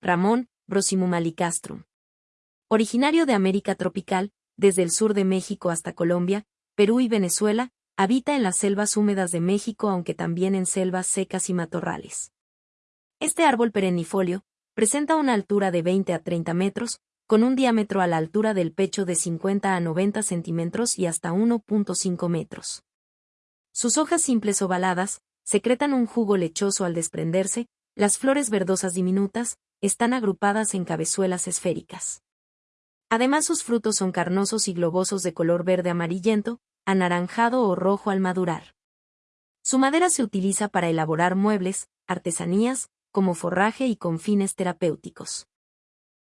Ramón, Brosimumalicastrum. Originario de América tropical, desde el sur de México hasta Colombia, Perú y Venezuela, habita en las selvas húmedas de México aunque también en selvas secas y matorrales. Este árbol perennifolio presenta una altura de 20 a 30 metros, con un diámetro a la altura del pecho de 50 a 90 centímetros y hasta 1.5 metros. Sus hojas simples ovaladas, secretan un jugo lechoso al desprenderse, las flores verdosas diminutas, están agrupadas en cabezuelas esféricas. Además sus frutos son carnosos y globosos de color verde amarillento, anaranjado o rojo al madurar. Su madera se utiliza para elaborar muebles, artesanías, como forraje y con fines terapéuticos.